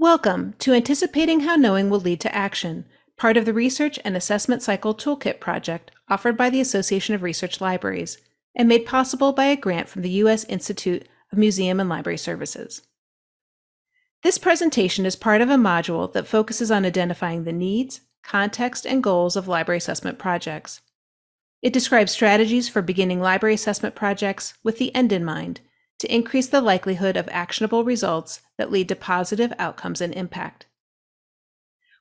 Welcome to Anticipating How Knowing Will Lead to Action, part of the Research and Assessment Cycle Toolkit project offered by the Association of Research Libraries and made possible by a grant from the U.S. Institute of Museum and Library Services. This presentation is part of a module that focuses on identifying the needs, context, and goals of library assessment projects. It describes strategies for beginning library assessment projects with the end in mind to increase the likelihood of actionable results that lead to positive outcomes and impact.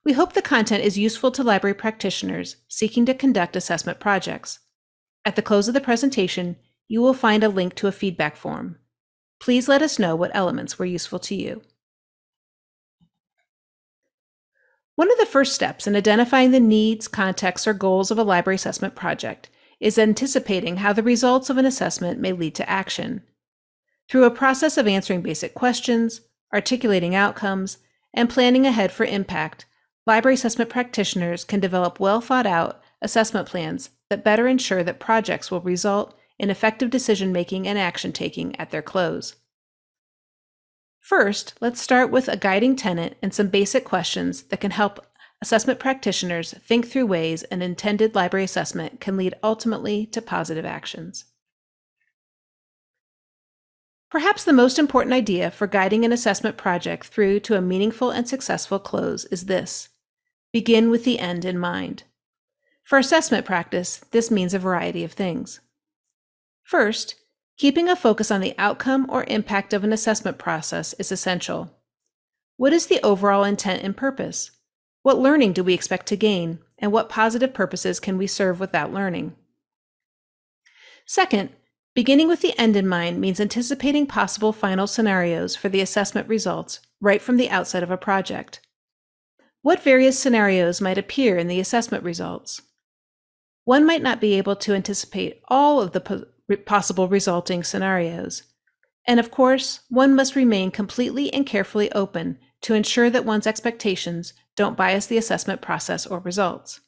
We hope the content is useful to library practitioners seeking to conduct assessment projects. At the close of the presentation, you will find a link to a feedback form. Please let us know what elements were useful to you. One of the first steps in identifying the needs, contexts, or goals of a library assessment project is anticipating how the results of an assessment may lead to action. Through a process of answering basic questions, articulating outcomes, and planning ahead for impact, library assessment practitioners can develop well thought out assessment plans that better ensure that projects will result in effective decision making and action taking at their close. First, let's start with a guiding tenet and some basic questions that can help assessment practitioners think through ways an intended library assessment can lead ultimately to positive actions. Perhaps the most important idea for guiding an assessment project through to a meaningful and successful close is this begin with the end in mind. For assessment practice, this means a variety of things. First, keeping a focus on the outcome or impact of an assessment process is essential. What is the overall intent and purpose? What learning do we expect to gain, and what positive purposes can we serve with that learning? Second, Beginning with the end in mind means anticipating possible final scenarios for the assessment results right from the outset of a project. What various scenarios might appear in the assessment results? One might not be able to anticipate all of the po possible resulting scenarios. And of course, one must remain completely and carefully open to ensure that one's expectations don't bias the assessment process or results.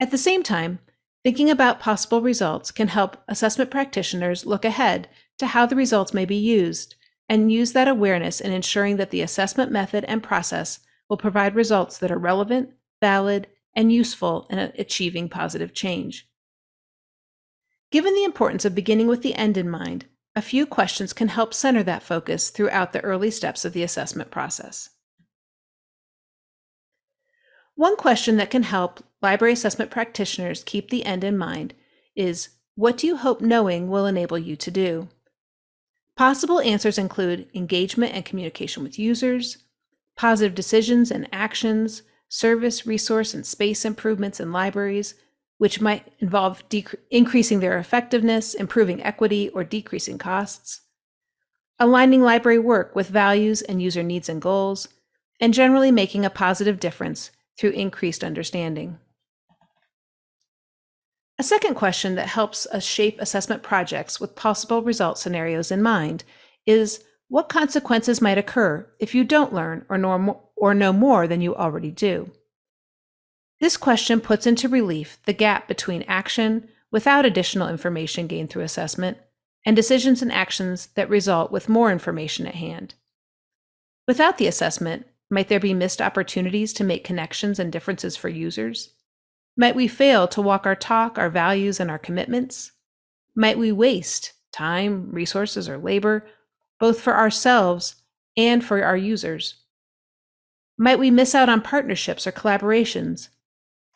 At the same time, Thinking about possible results can help assessment practitioners look ahead to how the results may be used and use that awareness in ensuring that the assessment method and process will provide results that are relevant, valid, and useful in achieving positive change. Given the importance of beginning with the end in mind, a few questions can help center that focus throughout the early steps of the assessment process. One question that can help library assessment practitioners keep the end in mind is what do you hope knowing will enable you to do? Possible answers include engagement and communication with users, positive decisions and actions, service, resource, and space improvements in libraries, which might involve increasing their effectiveness, improving equity, or decreasing costs, aligning library work with values and user needs and goals, and generally making a positive difference through increased understanding. A second question that helps us shape assessment projects with possible result scenarios in mind is what consequences might occur if you don't learn or know, or know more than you already do? This question puts into relief the gap between action without additional information gained through assessment and decisions and actions that result with more information at hand. Without the assessment, might there be missed opportunities to make connections and differences for users? Might we fail to walk our talk, our values, and our commitments? Might we waste time, resources, or labor, both for ourselves and for our users? Might we miss out on partnerships or collaborations,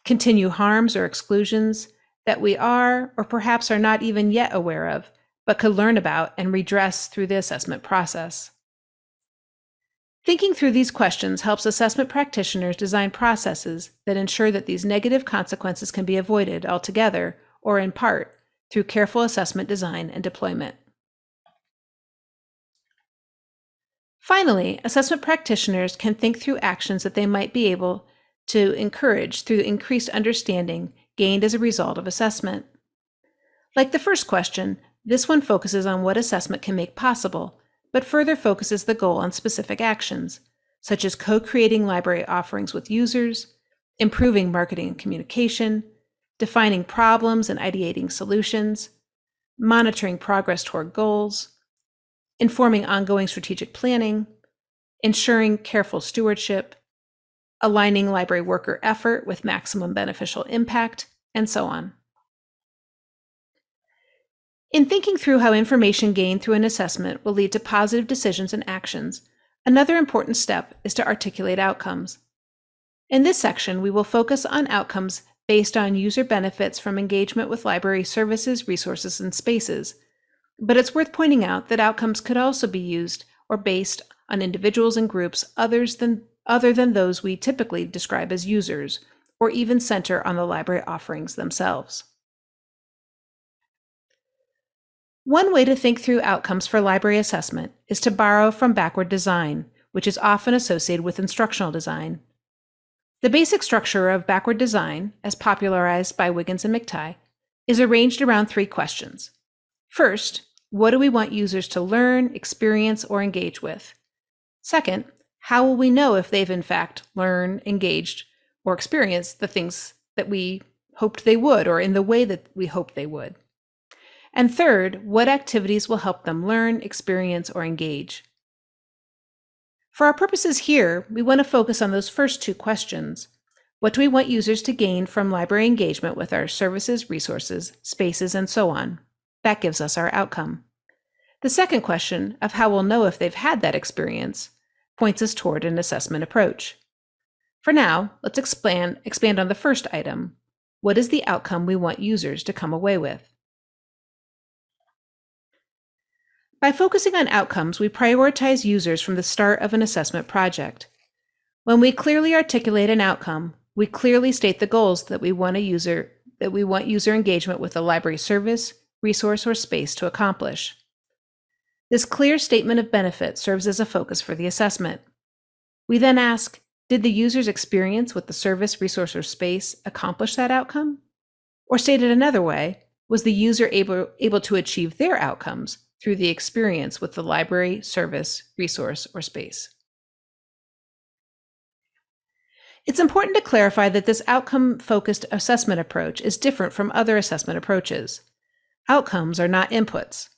continue harms or exclusions that we are or perhaps are not even yet aware of, but could learn about and redress through the assessment process? Thinking through these questions helps assessment practitioners design processes that ensure that these negative consequences can be avoided altogether or in part through careful assessment design and deployment. Finally, assessment practitioners can think through actions that they might be able to encourage through increased understanding gained as a result of assessment. Like the first question, this one focuses on what assessment can make possible but further focuses the goal on specific actions, such as co-creating library offerings with users, improving marketing and communication, defining problems and ideating solutions, monitoring progress toward goals, informing ongoing strategic planning, ensuring careful stewardship, aligning library worker effort with maximum beneficial impact, and so on. In thinking through how information gained through an assessment will lead to positive decisions and actions, another important step is to articulate outcomes. In this section, we will focus on outcomes based on user benefits from engagement with library services, resources, and spaces. But it's worth pointing out that outcomes could also be used or based on individuals and groups others than, other than those we typically describe as users, or even center on the library offerings themselves. One way to think through outcomes for library assessment is to borrow from backward design, which is often associated with instructional design. The basic structure of backward design, as popularized by Wiggins and McTighe, is arranged around three questions. First, what do we want users to learn, experience, or engage with? Second, how will we know if they've in fact learned, engaged, or experienced the things that we hoped they would or in the way that we hoped they would? And third, what activities will help them learn, experience, or engage? For our purposes here, we want to focus on those first two questions. What do we want users to gain from library engagement with our services, resources, spaces, and so on? That gives us our outcome. The second question of how we'll know if they've had that experience points us toward an assessment approach. For now, let's expand, expand on the first item. What is the outcome we want users to come away with? By focusing on outcomes, we prioritize users from the start of an assessment project. When we clearly articulate an outcome, we clearly state the goals that we want a user that we want user engagement with a library service, resource, or space to accomplish. This clear statement of benefit serves as a focus for the assessment. We then ask, did the user's experience with the service, resource, or space accomplish that outcome? Or stated another way, was the user able, able to achieve their outcomes through the experience with the library, service, resource, or space. It's important to clarify that this outcome-focused assessment approach is different from other assessment approaches. Outcomes are not inputs.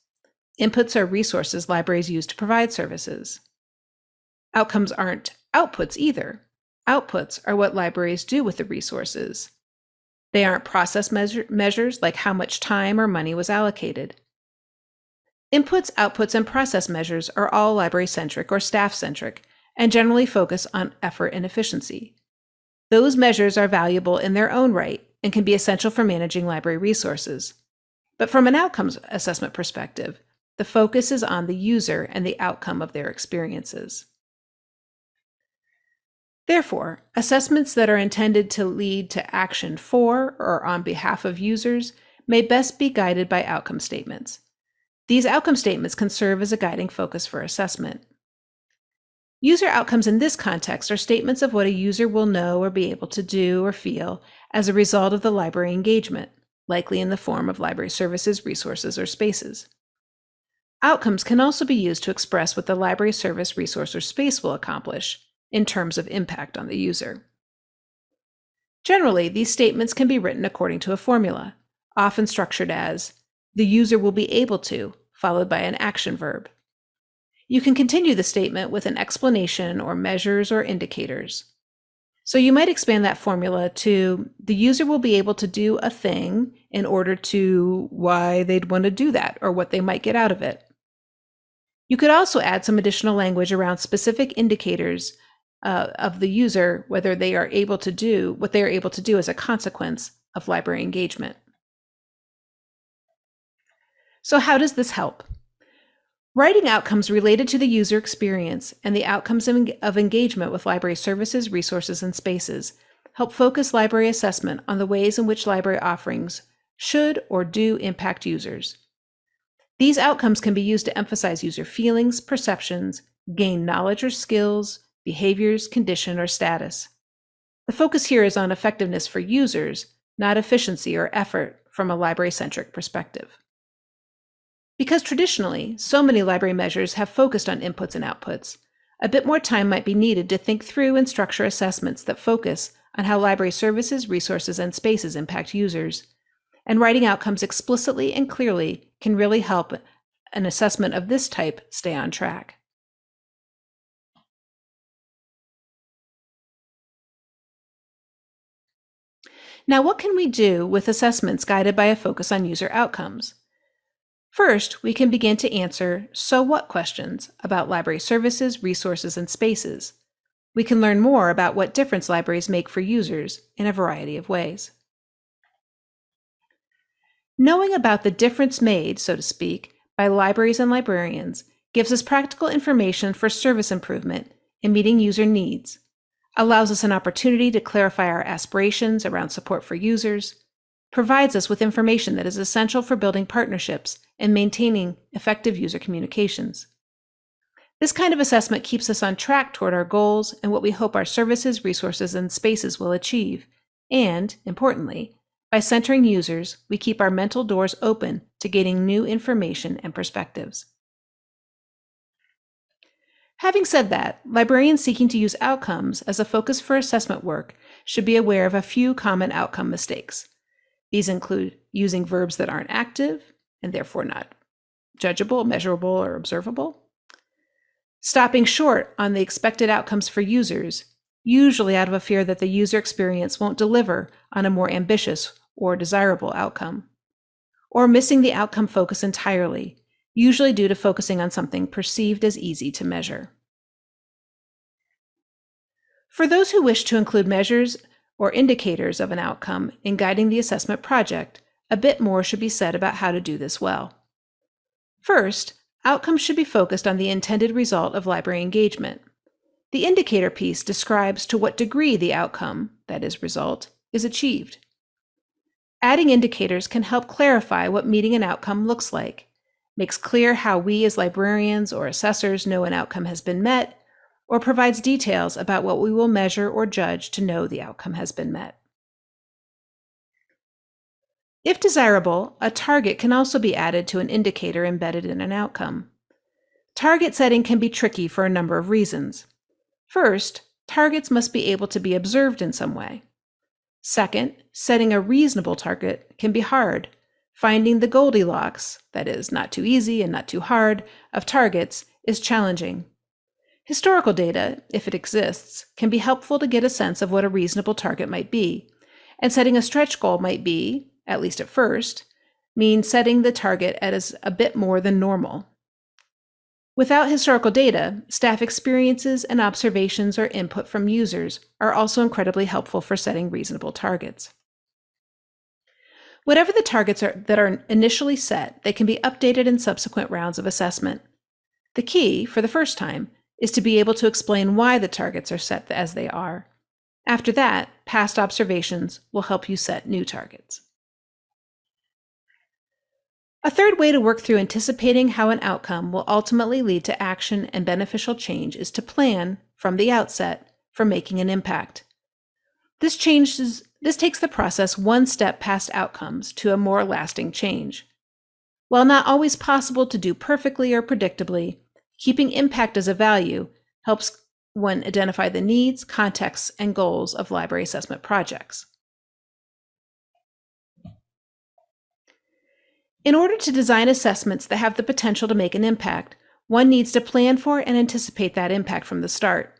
Inputs are resources libraries use to provide services. Outcomes aren't outputs either. Outputs are what libraries do with the resources. They aren't process measure measures like how much time or money was allocated. Inputs, outputs, and process measures are all library-centric or staff-centric and generally focus on effort and efficiency. Those measures are valuable in their own right and can be essential for managing library resources. But from an outcomes assessment perspective, the focus is on the user and the outcome of their experiences. Therefore, assessments that are intended to lead to action for or on behalf of users may best be guided by outcome statements. These outcome statements can serve as a guiding focus for assessment. User outcomes in this context are statements of what a user will know or be able to do or feel as a result of the library engagement, likely in the form of library services, resources, or spaces. Outcomes can also be used to express what the library service, resource, or space will accomplish in terms of impact on the user. Generally, these statements can be written according to a formula, often structured as the user will be able to, followed by an action verb. You can continue the statement with an explanation or measures or indicators. So you might expand that formula to the user will be able to do a thing in order to why they'd want to do that or what they might get out of it. You could also add some additional language around specific indicators uh, of the user, whether they are able to do what they are able to do as a consequence of library engagement. So how does this help? Writing outcomes related to the user experience and the outcomes of engagement with library services, resources, and spaces help focus library assessment on the ways in which library offerings should or do impact users. These outcomes can be used to emphasize user feelings, perceptions, gain knowledge or skills, behaviors, condition, or status. The focus here is on effectiveness for users, not efficiency or effort from a library-centric perspective. Because traditionally, so many library measures have focused on inputs and outputs, a bit more time might be needed to think through and structure assessments that focus on how library services, resources, and spaces impact users. And writing outcomes explicitly and clearly can really help an assessment of this type stay on track. Now, what can we do with assessments guided by a focus on user outcomes? First, we can begin to answer so what questions about library services, resources, and spaces. We can learn more about what difference libraries make for users in a variety of ways. Knowing about the difference made, so to speak, by libraries and librarians gives us practical information for service improvement and meeting user needs, allows us an opportunity to clarify our aspirations around support for users, provides us with information that is essential for building partnerships and maintaining effective user communications. This kind of assessment keeps us on track toward our goals and what we hope our services, resources, and spaces will achieve. And, importantly, by centering users, we keep our mental doors open to gaining new information and perspectives. Having said that, librarians seeking to use outcomes as a focus for assessment work should be aware of a few common outcome mistakes. These include using verbs that aren't active and therefore not judgeable, measurable, or observable, stopping short on the expected outcomes for users, usually out of a fear that the user experience won't deliver on a more ambitious or desirable outcome, or missing the outcome focus entirely, usually due to focusing on something perceived as easy to measure. For those who wish to include measures or indicators of an outcome in guiding the assessment project, a bit more should be said about how to do this well. First, Outcomes should be focused on the intended result of library engagement. The indicator piece describes to what degree the outcome, that is, result, is achieved. Adding indicators can help clarify what meeting an outcome looks like, makes clear how we as librarians or assessors know an outcome has been met, or provides details about what we will measure or judge to know the outcome has been met. If desirable, a target can also be added to an indicator embedded in an outcome. Target setting can be tricky for a number of reasons. First, targets must be able to be observed in some way. Second, setting a reasonable target can be hard. Finding the Goldilocks, that is, not too easy and not too hard, of targets is challenging. Historical data, if it exists, can be helpful to get a sense of what a reasonable target might be, and setting a stretch goal might be, at least at first, mean setting the target as a bit more than normal. Without historical data, staff experiences and observations or input from users are also incredibly helpful for setting reasonable targets. Whatever the targets are that are initially set, they can be updated in subsequent rounds of assessment. The key, for the first time, is to be able to explain why the targets are set as they are. After that, past observations will help you set new targets. A third way to work through anticipating how an outcome will ultimately lead to action and beneficial change is to plan, from the outset, for making an impact. This, changes, this takes the process one step past outcomes to a more lasting change. While not always possible to do perfectly or predictably, keeping impact as a value helps one identify the needs, contexts, and goals of library assessment projects. In order to design assessments that have the potential to make an impact, one needs to plan for and anticipate that impact from the start.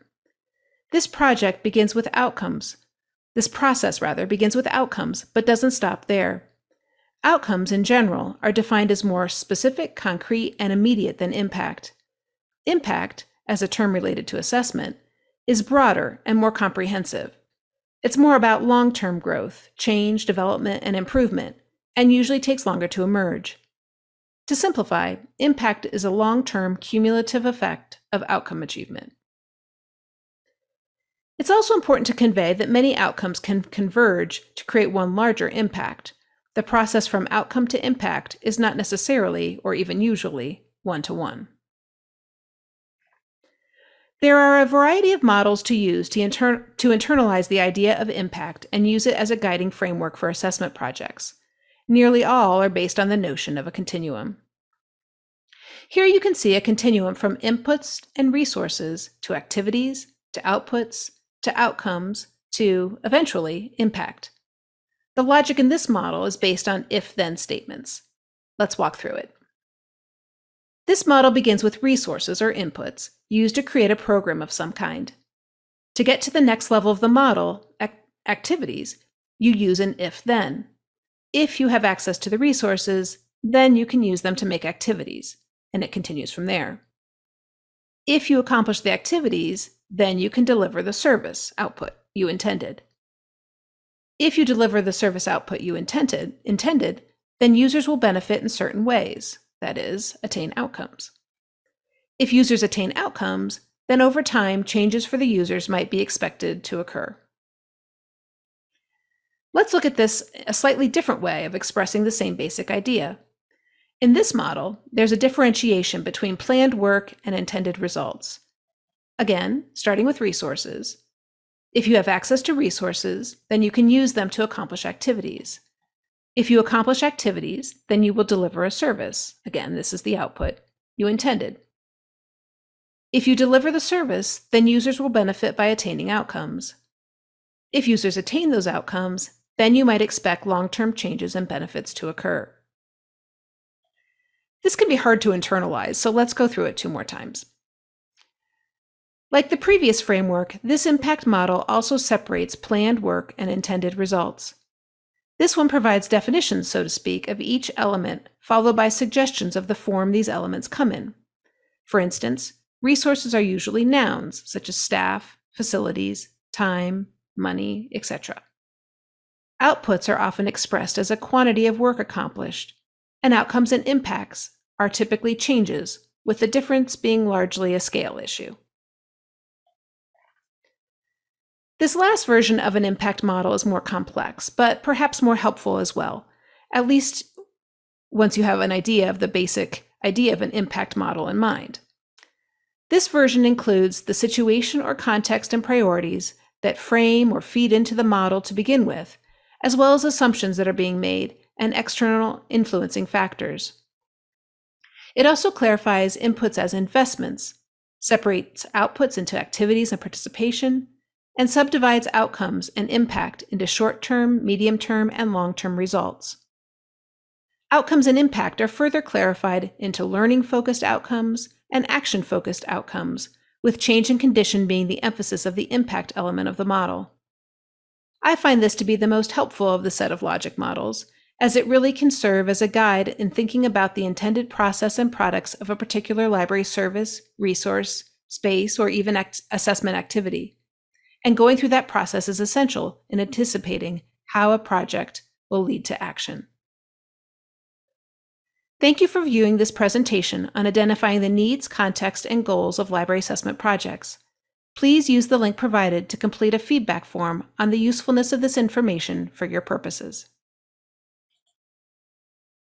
This project begins with outcomes. This process, rather, begins with outcomes, but doesn't stop there. Outcomes, in general, are defined as more specific, concrete, and immediate than impact. Impact, as a term related to assessment, is broader and more comprehensive. It's more about long term growth, change, development, and improvement, and usually takes longer to emerge. To simplify, impact is a long-term cumulative effect of outcome achievement. It's also important to convey that many outcomes can converge to create one larger impact. The process from outcome to impact is not necessarily, or even usually, one-to-one. -one. There are a variety of models to use to, inter to internalize the idea of impact and use it as a guiding framework for assessment projects. Nearly all are based on the notion of a continuum. Here you can see a continuum from inputs and resources to activities, to outputs, to outcomes, to, eventually, impact. The logic in this model is based on if-then statements. Let's walk through it. This model begins with resources or inputs used to create a program of some kind. To get to the next level of the model, ac activities, you use an if then. If you have access to the resources, then you can use them to make activities, and it continues from there. If you accomplish the activities, then you can deliver the service output you intended. If you deliver the service output you intended, intended, then users will benefit in certain ways, that is, attain outcomes. If users attain outcomes, then over time, changes for the users might be expected to occur. Let's look at this a slightly different way of expressing the same basic idea. In this model, there's a differentiation between planned work and intended results. Again, starting with resources, if you have access to resources, then you can use them to accomplish activities. If you accomplish activities, then you will deliver a service. Again, this is the output you intended. If you deliver the service, then users will benefit by attaining outcomes. If users attain those outcomes, then you might expect long-term changes and benefits to occur. This can be hard to internalize, so let's go through it two more times. Like the previous framework, this impact model also separates planned work and intended results. This one provides definitions, so to speak, of each element, followed by suggestions of the form these elements come in. For instance, resources are usually nouns, such as staff, facilities, time, money, etc. Outputs are often expressed as a quantity of work accomplished, and outcomes and impacts are typically changes, with the difference being largely a scale issue. This last version of an impact model is more complex, but perhaps more helpful as well, at least once you have an idea of the basic idea of an impact model in mind. This version includes the situation or context and priorities that frame or feed into the model to begin with, as well as assumptions that are being made and external influencing factors. It also clarifies inputs as investments, separates outputs into activities and participation, and subdivides outcomes and impact into short-term, medium-term, and long-term results. Outcomes and impact are further clarified into learning-focused outcomes and action-focused outcomes, with change in condition being the emphasis of the impact element of the model. I find this to be the most helpful of the set of logic models, as it really can serve as a guide in thinking about the intended process and products of a particular library service, resource, space, or even act assessment activity and going through that process is essential in anticipating how a project will lead to action. Thank you for viewing this presentation on identifying the needs, context, and goals of library assessment projects. Please use the link provided to complete a feedback form on the usefulness of this information for your purposes.